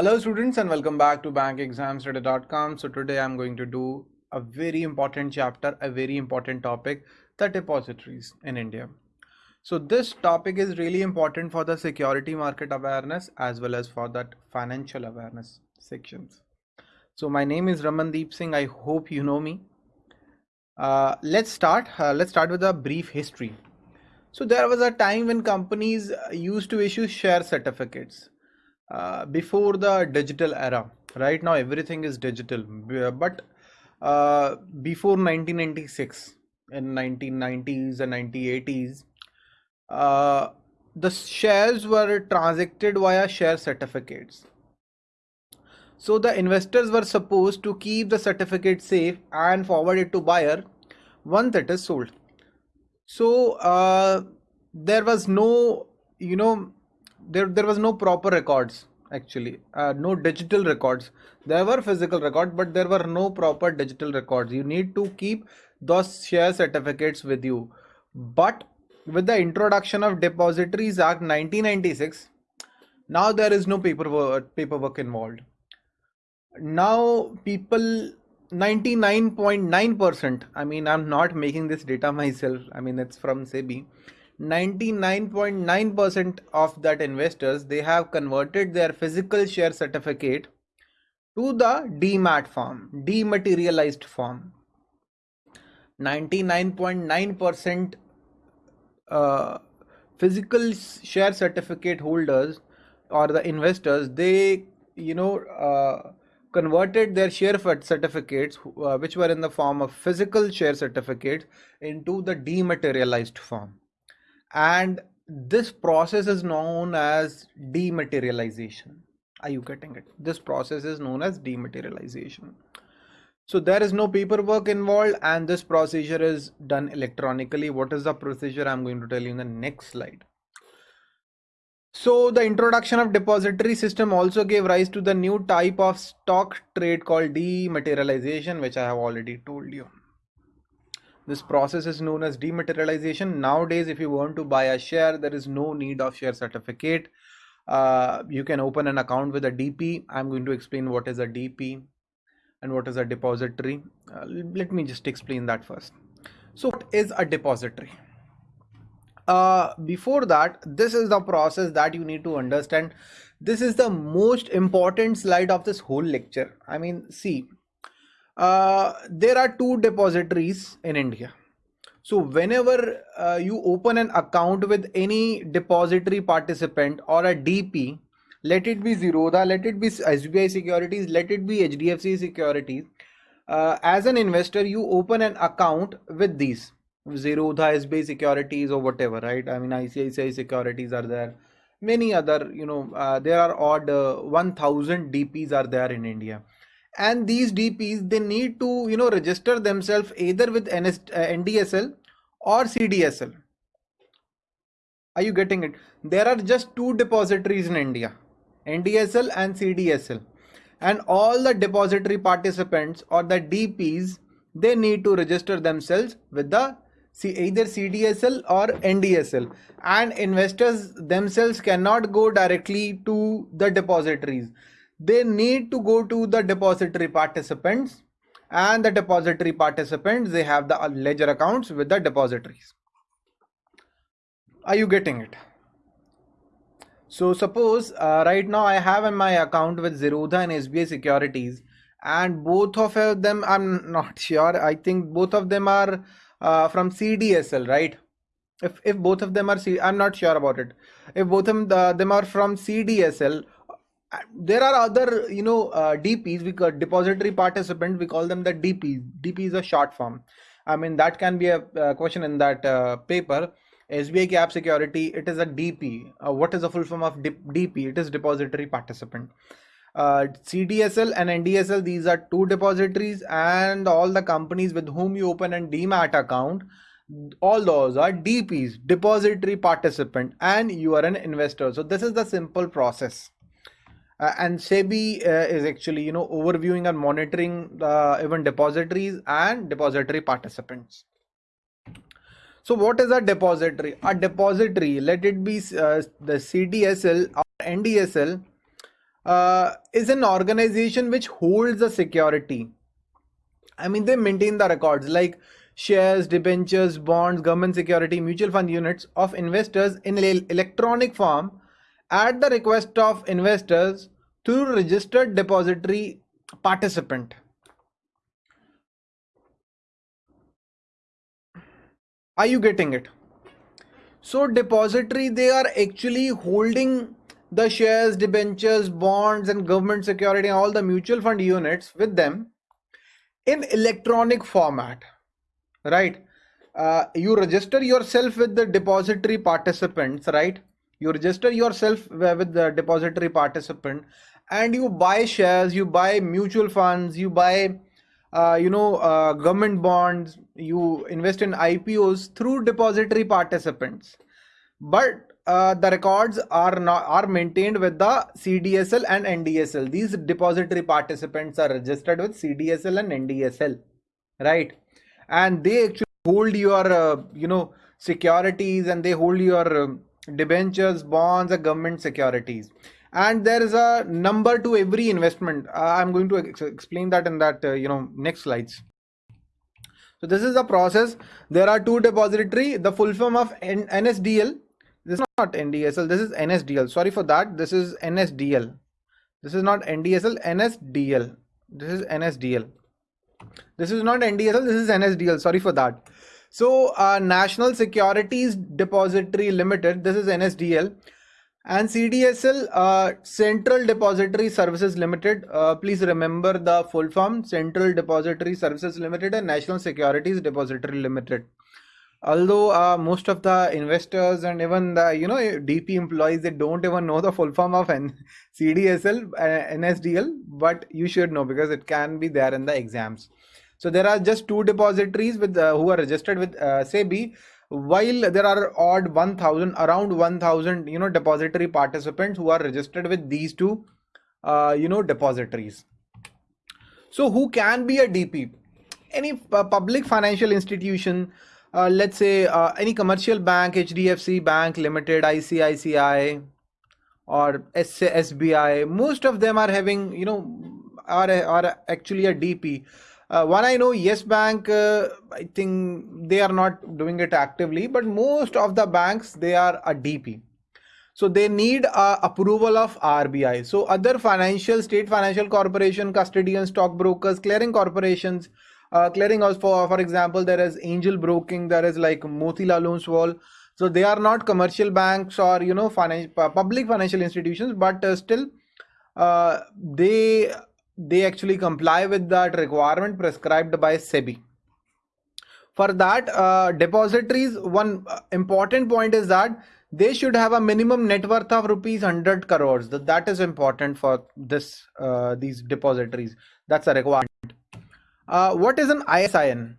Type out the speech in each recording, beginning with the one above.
Hello students and welcome back to bankexamstudy.com. So today I'm going to do a very important chapter, a very important topic, the depositories in India. So this topic is really important for the security market awareness as well as for that financial awareness sections. So my name is Ramandeep Singh. I hope you know me. Uh, let's start. Uh, let's start with a brief history. So there was a time when companies used to issue share certificates uh, before the digital era right now everything is digital. But uh, before 1996 in 1990s and 1980s uh, the shares were transacted via share certificates. So the investors were supposed to keep the certificate safe and forward it to buyer once it is sold. So uh, there was no you know there there was no proper records actually. Uh, no digital records. There were physical records but there were no proper digital records. You need to keep those share certificates with you. But with the introduction of depositories act 1996 now there is no paperwork paperwork involved. Now people 99.9 percent i mean i'm not making this data myself i mean it's from sebi 99.9% of that investors they have converted their physical share certificate to the demat form dematerialized form. 99.9% uh, physical share certificate holders or the investors they you know uh, converted their share certificates uh, which were in the form of physical share certificates into the dematerialized form and this process is known as dematerialization. Are you getting it? This process is known as dematerialization. So there is no paperwork involved and this procedure is done electronically. What is the procedure? I'm going to tell you in the next slide. So the introduction of depository system also gave rise to the new type of stock trade called dematerialization which i have already told you this process is known as dematerialization. Nowadays, if you want to buy a share, there is no need of share certificate. Uh, you can open an account with a DP. I'm going to explain what is a DP and what is a depository. Uh, let me just explain that first. So what is a depository? Uh, before that, this is the process that you need to understand. This is the most important slide of this whole lecture. I mean, see, uh, there are two depositories in India. So whenever uh, you open an account with any depository participant or a DP, let it be Zerodha, let it be SBI Securities, let it be HDFC Securities. Uh, as an investor, you open an account with these Zerodha, SBI Securities or whatever, right? I mean, ICICI Securities are there. Many other, you know, uh, there are odd uh, 1000 DPs are there in India and these DPs they need to you know register themselves either with NS, uh, NDSL or CDSL. Are you getting it? There are just two depositories in India, NDSL and CDSL. And all the depository participants or the DPs, they need to register themselves with the see either CDSL or NDSL. And investors themselves cannot go directly to the depositories they need to go to the depository participants and the depository participants they have the ledger accounts with the depositories. Are you getting it? So suppose uh, right now i have in my account with zerodha and sbi securities and both of them i'm not sure. I think both of them are uh, from cdsl right? If if both of them are C, i'm not sure about it. If both of them, uh, them are from cdsl there are other you know uh, dps we call depository participant we call them the dp dp is a short form. I mean that can be a, question in that uh, paper. Sbi cap security it is a dp uh, what is the full form of dp it is depository participant. Uh, cdsl and ndsl these are two depositories and all the companies with whom you open an demat account all those are dps depository participant and you are an investor. So this is the simple process uh, and SEBI uh, is actually you know overviewing and monitoring the even depositories and depository participants. So what is a depository? A depository, let it be uh, the CDSL or NDSL. uh, is an organization which holds the security. I mean, they maintain the records like shares, debentures, bonds, government security, mutual fund units of investors in electronic form at the request of investors through registered depository participant. Are you getting it? So depository, they are actually holding the shares, debentures, bonds and government security all the mutual fund units with them in electronic format, right? Uh, you register yourself with the depository participants, right? You register yourself with the depository participant and you buy shares, you buy mutual funds, you buy, uh, you know, uh, government bonds, you invest in IPOs through depository participants. But uh, the records are not are maintained with the CDSL and NDSL. These depository participants are registered with CDSL and NDSL, right? And they actually hold your uh, you know securities and they hold your uh, debentures, bonds, and government securities. And there is a number to every investment. Uh, I'm going to ex explain that in that uh, you know next slides. So this is the process. There are two depository. The full form of N NSDL this is not NDSL, this is NSDL. Sorry for that. This is NSDL. This is not NDSL, NSDL. This is NSDL. This is not NDSL, this is NSDL. Sorry for that. So uh, National Securities Depository Limited, this is NSDL and CDSL uh, Central Depository Services Limited. Uh, please remember the full form Central Depository Services Limited and National Securities Depository Limited although uh, most of the investors and even the you know dp employees they don't even know the full form of N cdsl uh, nsdl but you should know because it can be there in the exams so there are just two depositories with uh, who are registered with uh, sebi while there are odd 1000 around 1000 you know depository participants who are registered with these two uh, you know depositories so who can be a dp any uh, public financial institution uh, let's say uh, any commercial bank, HDFC Bank Limited, ICICI, or SBI, most of them are having, you know, are, are actually a DP. Uh, one I know, Yes Bank, uh, I think they are not doing it actively, but most of the banks, they are a DP. So they need uh, approval of RBI. So other financial, state financial corporation, custodian, stockbrokers, clearing corporations, uh, clearing house for for example there is angel broking there is like motilal oswal so they are not commercial banks or you know financial public financial institutions but uh, still uh, they they actually comply with that requirement prescribed by sebi for that uh, depositories one uh, important point is that they should have a minimum net worth of rupees 100 crores that, that is important for this uh, these depositories that's a requirement uh, what is an ISIN?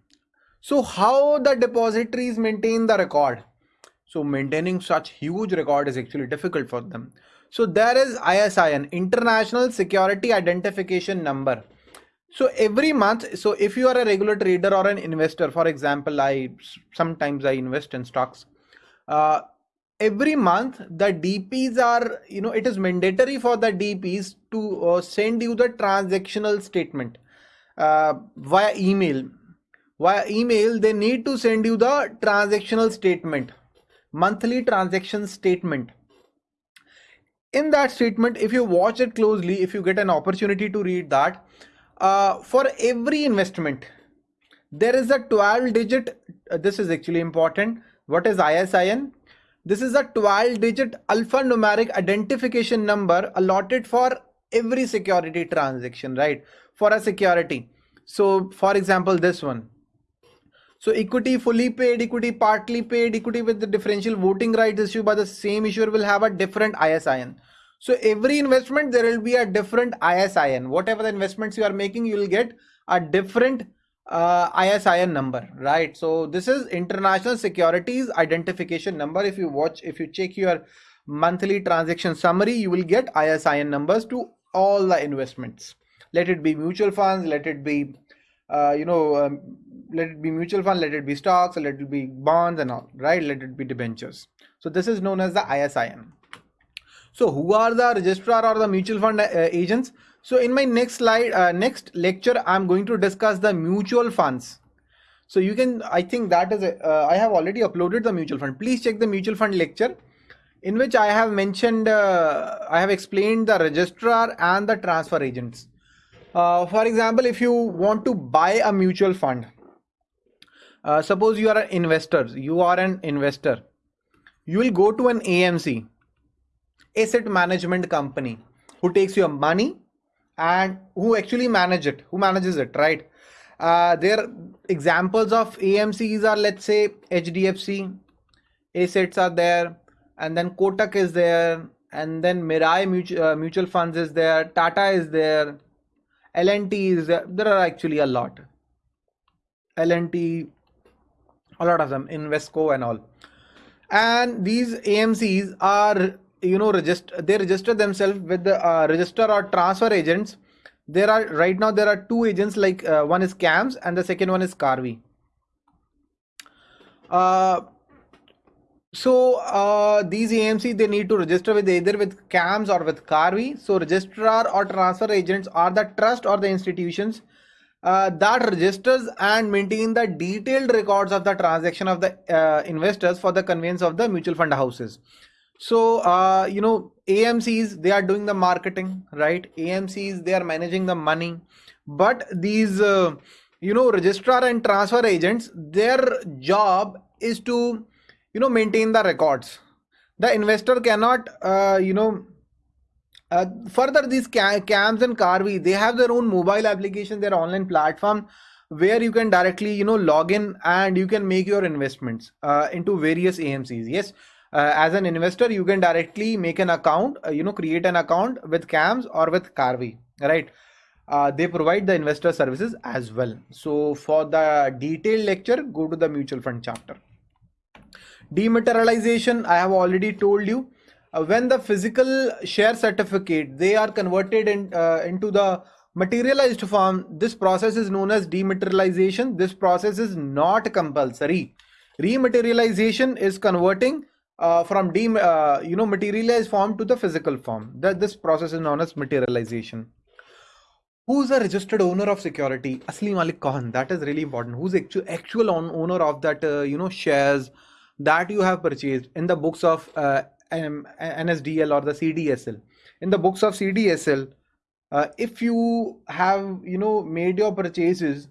So how the depositories maintain the record? So maintaining such huge record is actually difficult for them. So there is ISIN, International Security Identification Number. So every month, so if you are a regular trader or an investor, for example, I sometimes I invest in stocks. Uh, every month the DPs are, you know, it is mandatory for the DPs to uh, send you the transactional statement uh, via email via email they need to send you the transactional statement monthly transaction statement in that statement if you watch it closely if you get an opportunity to read that uh, for every investment there is a 12 digit uh, this is actually important what is ISIN this is a 12 digit alphanumeric identification number allotted for every security transaction right? For a security. So for example this one so equity fully paid equity partly paid equity with the differential voting rights issued by the same issuer will have a different ISIN so every investment there will be a different ISIN whatever the investments you are making you will get a different uh, ISIN number right? So this is international securities identification number. If you watch if you check your monthly transaction summary you will get ISIN numbers to all the investments. Let it be mutual funds let it be uh, you know um, let it be mutual fund let it be stocks let it be bonds and all right let it be debentures so this is known as the ISIN So who are the registrar or the mutual fund uh, agents? So in my next slide, uh, next lecture, I'm going to discuss the mutual funds. So you can, I think that is, uh, I have already uploaded the mutual fund. Please check the mutual fund lecture in which I have mentioned, uh, I have explained the registrar and the transfer agents. Uh, for example, if you want to buy a mutual fund, uh, suppose you are an investor, you are an investor, you will go to an AMC, asset management company, who takes your money and who actually manage it, who manages it, right? Uh, their examples of AMCs are, let's say, HDFC, assets are there, and then Kotak is there, and then Mirae Mutual, uh, Mutual Funds is there, Tata is there, L&T is there. There are actually a lot. L&T, a lot of them, Invesco and all. And these AMCs are, you know, register. They register themselves with the uh, register or transfer agents. There are right now there are two agents like uh, one is CAMS and the second one is Karvy. Uh, so uh, these AMC they need to register with either with CAMS or with Karvy. So registrar or transfer agents are the trust or the institutions uh, that registers and maintain the detailed records of the transaction of the uh, investors for the conveyance of the mutual fund houses. So uh, you know AMCs they are doing the marketing, right? AMCs they are managing the money, but these uh, you know registrar and transfer agents their job is to you know maintain the records the investor cannot uh, you know uh, further these cams and Karvy they have their own mobile application their online platform where you can directly you know log in and you can make your investments uh, into various amcs yes? Uh, as an investor you can directly make an account uh, you know create an account with cams or with Karvy right? Uh, they provide the investor services as well. So for the detailed lecture go to the mutual fund chapter. Dematerialization, I have already told you. Uh, when the physical share certificate, they are converted in, uh, into the materialized form, this process is known as dematerialization. This process is not compulsory. Rematerialization is converting uh, from de uh, you know materialized form to the physical form. That this process is known as materialization. Who's a registered owner of security? Asli Malik Khan. That is really important. Who's actual actual owner of that uh, you know shares? that you have purchased in the books of uh, NSDL or the CDSL. In the books of CDSL, uh, if you have you know made your purchases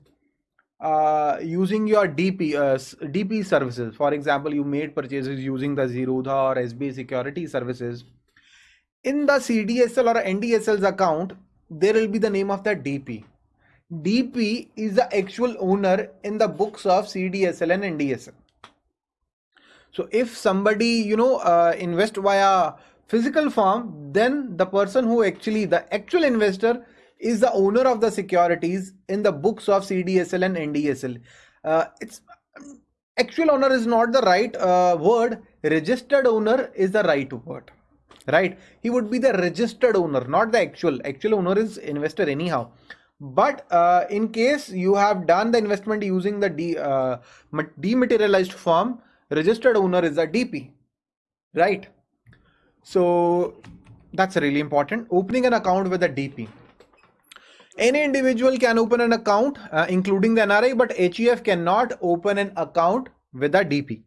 uh, using your DP uh, DP services, for example, you made purchases using the Zerodha or SB security services. In the CDSL or NDSL's account, there will be the name of the DP. DP is the actual owner in the books of CDSL and NDSL. So if somebody, you know, uh, invest via physical form, then the person who actually, the actual investor is the owner of the securities in the books of CDSL and NDSL. Uh, it's actual owner is not the right uh, word. Registered owner is the right word, right? He would be the registered owner, not the actual. Actual owner is investor anyhow but uh, in case you have done the investment using the de, uh, dematerialized form registered owner is a DP, right? So that's really important. Opening an account with a DP. Any individual can open an account, uh, including the NRI, but HUF cannot open an account with a DP.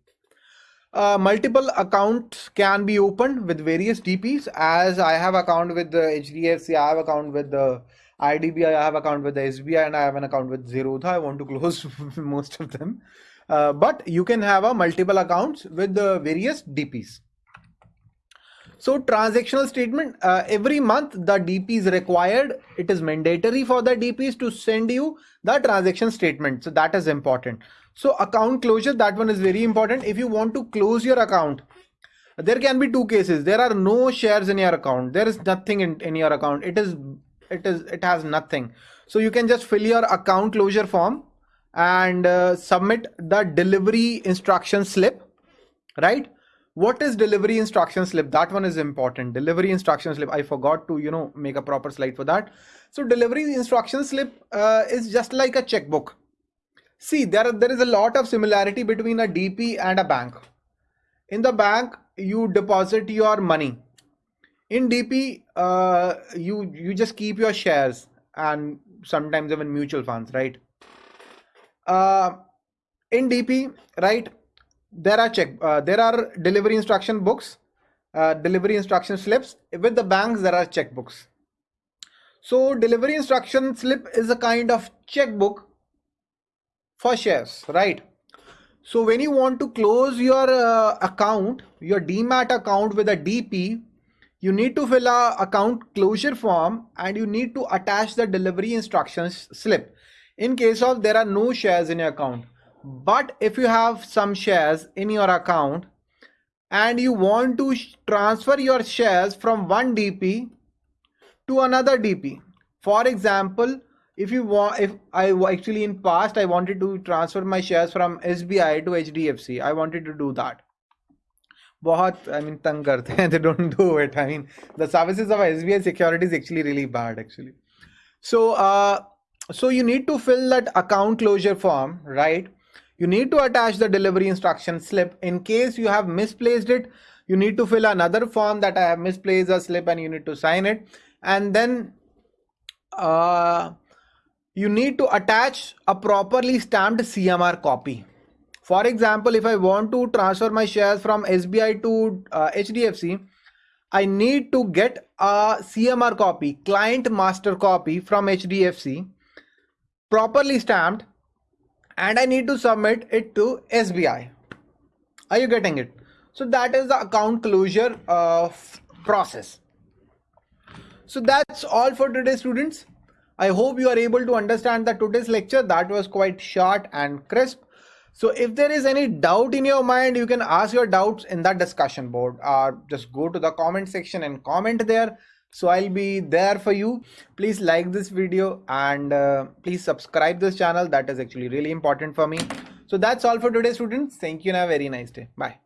Uh, multiple accounts can be opened with various DPs. As I have account with the HDFC, I have account with the IDBI, I have account with the SBI, and I have an account with Zerodha. I want to close most of them. Uh, but you can have a multiple accounts with the various DPs. So transactional statement, uh, every month the DP is required. It is mandatory for the DPs to send you the transaction statement. So that is important. So account closure, that one is very important. If you want to close your account, there can be two cases. There are no shares in your account. There is nothing in, in your account. It is, it is, it has nothing. So you can just fill your account closure form and uh, submit the delivery instruction slip right? What is delivery instruction slip? That one is important. Delivery instruction slip. I forgot to you know make a proper slide for that. So delivery instruction slip uh, is just like a checkbook. See there there is a lot of similarity between a dp and a bank. In the bank you deposit your money. In DP, uh, you you just keep your shares and sometimes even mutual funds, right? Uh, in DP, right? There are check. Uh, there are delivery instruction books, uh, delivery instruction slips. With the banks, there are checkbooks. So delivery instruction slip is a kind of checkbook for shares, right? So when you want to close your uh, account, your demat account with a DP, you need to fill a account closure form and you need to attach the delivery instructions slip in case of there are no shares in your account. But if you have some shares in your account and you want to transfer your shares from one DP to another DP. For example, if you want if i actually in past i wanted to transfer my shares from sbi to hdfc i wanted to do that बहुत I mean तंग करते हैं they don't do it I mean the services of SBI security is actually really bad actually so uh, so you need to fill that account closure form right? You need to attach the delivery instruction slip. In case you have misplaced it you need to fill another form that I have misplaced a slip and you need to sign it. And then uh, you need to attach a properly stamped CMR copy. For example, if I want to transfer my shares from SBI to uh, HDFC, I need to get a CMR copy, client master copy from HDFC, properly stamped, and I need to submit it to SBI. Are you getting it? So that is the account closure uh, process. So that's all for today, students. I hope you are able to understand that today's lecture that was quite short and crisp. So if there is any doubt in your mind, you can ask your doubts in that discussion board or just go to the comment section and comment there. So I'll be there for you. Please like this video and uh, please subscribe this channel. That is actually really important for me. So that's all for today students. Thank you and have a very nice day. Bye.